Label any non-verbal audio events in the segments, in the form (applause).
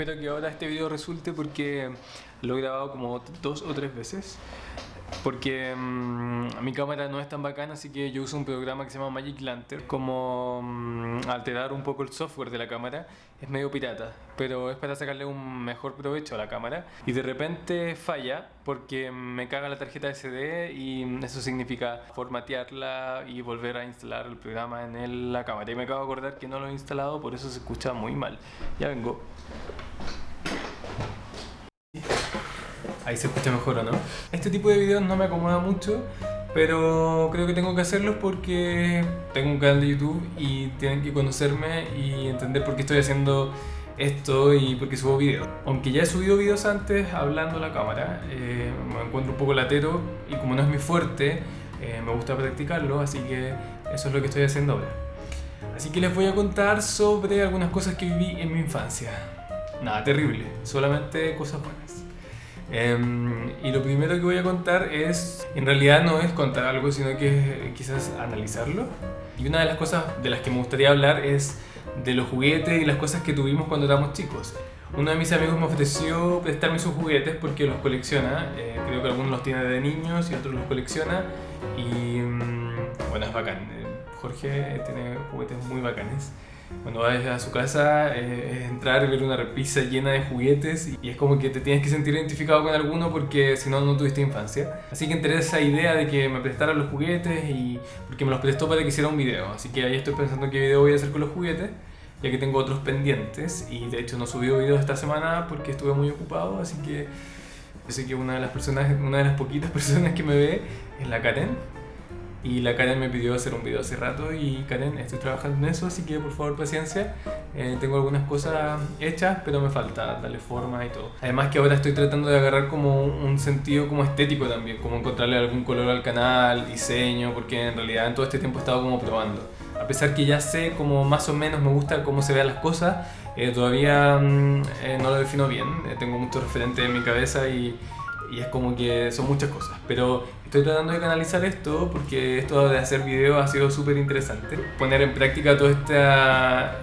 espero que ahora este video resulte porque lo he grabado como dos o tres veces. Porque mm, mi cámara no es tan bacana, así que yo uso un programa que se llama Magic Lantern. Como mm, alterar un poco el software de la cámara, es medio pirata, pero es para sacarle un mejor provecho a la cámara. Y de repente falla porque me caga la tarjeta SD y eso significa formatearla y volver a instalar el programa en la cámara. Y me acabo de acordar que no lo he instalado, por eso se escucha muy mal. Ya vengo. Ahí se escucha mejor o no. Este tipo de videos no me acomoda mucho, pero creo que tengo que hacerlos porque tengo un canal de YouTube y tienen que conocerme y entender por qué estoy haciendo esto y por qué subo videos. Aunque ya he subido videos antes hablando la cámara, eh, me encuentro un poco latero y como no es mi fuerte, eh, me gusta practicarlo, así que eso es lo que estoy haciendo ahora. Así que les voy a contar sobre algunas cosas que viví en mi infancia. Nada terrible, solamente cosas buenas. Em, y lo primero que voy a contar es, en realidad no es contar algo, sino que quizás analizarlo. Y una de las cosas de las que me gustaría hablar es de los juguetes y las cosas que tuvimos cuando éramos chicos. Uno de mis amigos me ofreció prestarme sus juguetes porque los colecciona. Eh, creo que algunos los tiene de niños y otros los colecciona. Y mm, bueno, es bacán. Eh, Jorge tiene juguetes muy bacanes. Cuando vas a su casa eh, es entrar y ver una repisa llena de juguetes y es como que te tienes que sentir identificado con alguno porque si no, no tuviste infancia. Así que entré esa idea de que me prestaran los juguetes y porque me los prestó para que hiciera un video. Así que ahí estoy pensando qué video voy a hacer con los juguetes ya que tengo otros pendientes y de hecho no subí video esta semana porque estuve muy ocupado, así que yo sé que una de las personas, una de las poquitas (laughs) personas que me ve es la Karen y la Karen me pidió hacer un video hace rato y Karen, estoy trabajando en eso, así que por favor paciencia. Eh, tengo algunas cosas hechas, pero me falta darle forma y todo. Además que ahora estoy tratando de agarrar como un sentido como estético también, como encontrarle algún color al canal, diseño, porque en realidad en todo este tiempo he estado como probando. A pesar que ya sé como más o menos me gusta cómo se vean las cosas, eh, todavía mm, eh, no lo defino bien. tengo muchos referentes en mi cabeza y y es como que son muchas cosas. Pero estoy tratando de canalizar esto porque esto de hacer videos ha sido súper interesante. Poner en práctica todo esta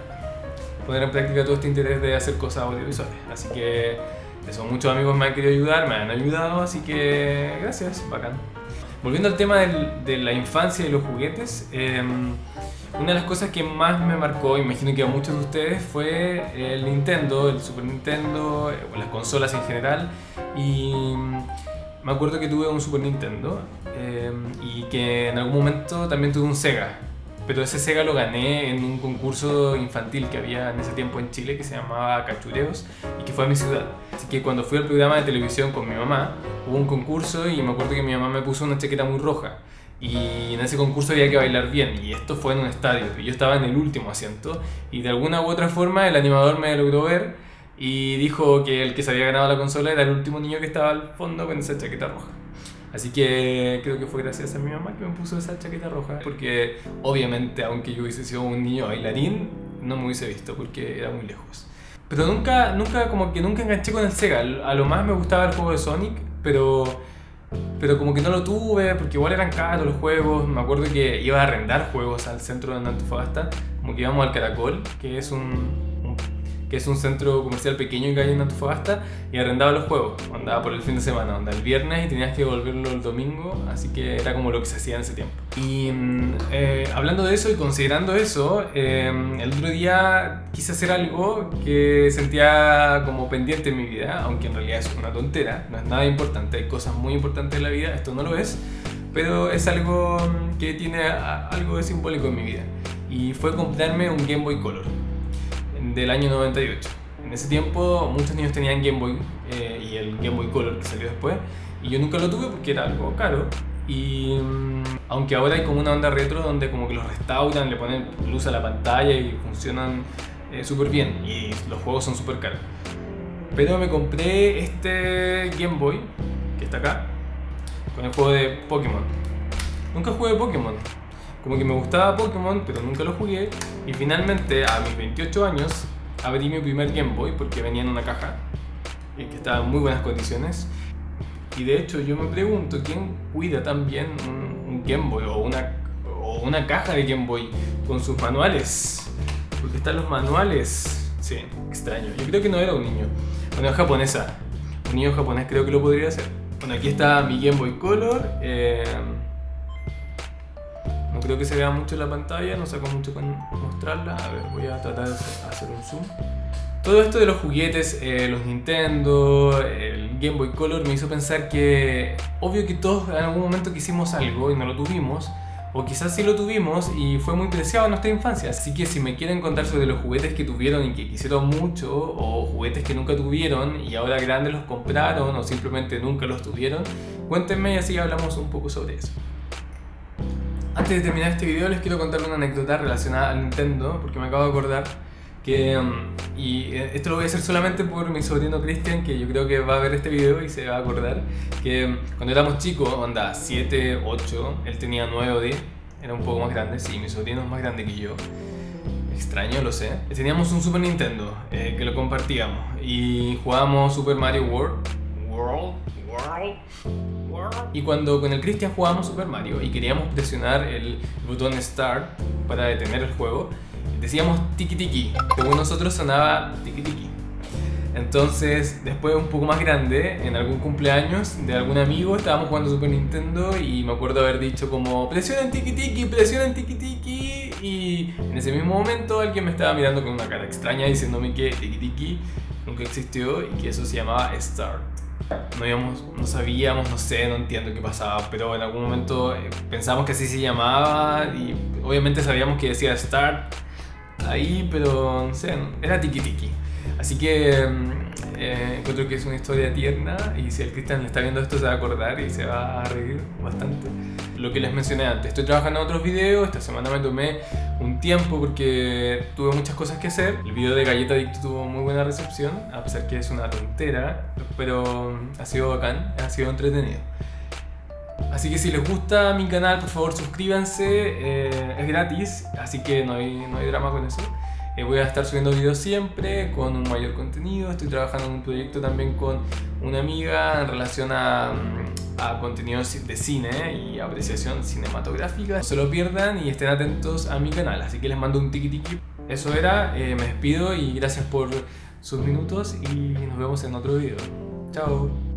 poner en práctica todo este interés de hacer cosas audiovisuales. Así que eso, muchos amigos me han querido ayudar, me han ayudado, así que gracias, bacán. Volviendo al tema de la infancia y los juguetes, em, una de las cosas que más me marcó, imagino que a muchos de ustedes, fue el Nintendo, el Super Nintendo, eh, las consolas en general. Y me acuerdo que tuve un Super Nintendo eh, y que en algún momento también tuve un Sega. Pero ese Sega lo gané en un concurso infantil que había en ese tiempo en Chile que se llamaba Cachureos y que fue a mi ciudad. Así que cuando fui al programa de televisión con mi mamá, hubo un concurso y me acuerdo que mi mamá me puso una chaqueta muy roja y en ese concurso había que bailar bien y esto fue en un estadio yo estaba en el último asiento y de alguna u otra forma el animador me logró ver y dijo que el que se había ganado la consola era el último niño que estaba al fondo con esa chaqueta roja. Así que creo que fue gracias a mi mamá que me puso esa chaqueta roja porque obviamente aunque yo hubiese sido un niño bailarín no me hubiese visto porque era muy lejos. Pero nunca, nunca, como que nunca enganché con el Sega. A lo más me gustaba el juego de Sonic, pero pero como que no lo tuve, porque igual eran caros los juegos. Me acuerdo que iba a arrendar juegos al centro de Antofagasta, como que íbamos al Caracol, que es un, que es un centro comercial pequeño que hay en Antofagasta, y arrendaba los juegos. Andaba por el fin de semana, andaba el viernes y tenías que devolverlo el domingo, así que era como lo que se hacía en ese tiempo. Y mm, eh, hablando de eso y considerando eso, eh, el otro día quise hacer algo que sentía como pendiente en mi vida, aunque en realidad es una tontera, no es nada importante, hay cosas muy importantes en la vida, esto no lo es, pero es algo que tiene algo de simbólico en mi vida. Y fue comprarme un Game Boy Color del año 98. En ese tiempo muchos niños tenían Game Boy eh, y el Game Boy Color que salió después y yo nunca lo tuve porque era algo caro y mm, aunque ahora hay como una onda retro donde como que los restauran, le ponen luz a la pantalla y funcionan eh, súper bien y los juegos son súper caros. Pero me compré este Game Boy que está acá con el juego de Pokémon. Nunca jugué Pokémon, como que me gustaba Pokémon, pero nunca lo jugué. Y finalmente, a mis 28 años, abrí mi primer Game Boy porque venía en una caja y que estaba en muy buenas condiciones. Y de hecho, yo me pregunto quién cuida tan bien un, Game Boy o una, o una caja de Game Boy con sus manuales. Porque están los manuales. Sí, extraño. Yo creo que no era un niño. Bueno, es japonesa. Un niño japonés creo que lo podría hacer. Bueno, aquí está mi Game Boy Color. eh, no creo que se vea mucho en la pantalla, no saco mucho con mostrarla. A ver, voy a tratar de hacer un zoom. Todo esto de los juguetes, eh, los Nintendo, el Game Boy Color me hizo pensar que obvio que todos en algún momento quisimos algo y no lo tuvimos, o quizás sí lo tuvimos y fue muy preciado en nuestra infancia. Así que si me quieren contar sobre los juguetes que tuvieron y que quisieron mucho, o juguetes que nunca tuvieron y ahora grandes los compraron o simplemente nunca los tuvieron, cuéntenme y así hablamos un poco sobre eso. Antes de terminar este video les quiero contar una anécdota relacionada al Nintendo, porque me acabo de acordar que, um, y eh, esto lo voy a hacer solamente por mi sobrino Cristian, que yo creo que va a ver este video y se va a acordar, que um, cuando éramos chicos, onda 7, 8, él tenía 9 o 10, era un poco más grande, sí, mi sobrino es más grande que yo. Extraño, lo sé. Teníamos un Super Nintendo eh, que lo compartíamos y jugábamos Super Mario World. World. World. Y cuando con el Cristian jugábamos Super Mario y queríamos presionar el botón Start para detener el juego, decíamos tiki tiki. Según nosotros sonaba tiki tiki. Entonces, después un poco más grande, en algún cumpleaños de algún amigo, estábamos jugando Super Nintendo y me acuerdo haber dicho como presionen tiki tiki, presionen tiki tiki y en ese mismo momento alguien me estaba mirando con una cara extraña diciéndome que tiki tiki nunca existió y que eso se llamaba Start. No, íbamos, no sabíamos, no sé, no entiendo qué pasaba, pero en algún momento eh, pensamos que así se llamaba y obviamente sabíamos que decía Start ahí, pero no sé, era tiki tiki. Así que mm, eh, encuentro que es una historia tierna y si el Cristian está viendo esto se va a acordar y se va a reír bastante. Lo que les mencioné antes, estoy trabajando en otros videos, esta semana me tomé un tiempo porque tuve muchas cosas que hacer. El video de Galleta Adicto tuvo muy buena recepción, a pesar que es una tontera, pero mm, ha sido bacán, ha sido entretenido. Así que si les gusta mi canal, por favor suscríbanse, eh, es gratis, así que no hay, no hay drama con eso. Eh, voy a estar subiendo videos siempre con un mayor contenido. Estoy trabajando en un proyecto también con una amiga en relación a, mm, contenidos de cine y apreciación cinematográfica. No se lo pierdan y estén atentos a mi canal. Así que les mando un tiki tiki. Eso era, eh, me despido y gracias por sus minutos y nos vemos en otro video. Chao.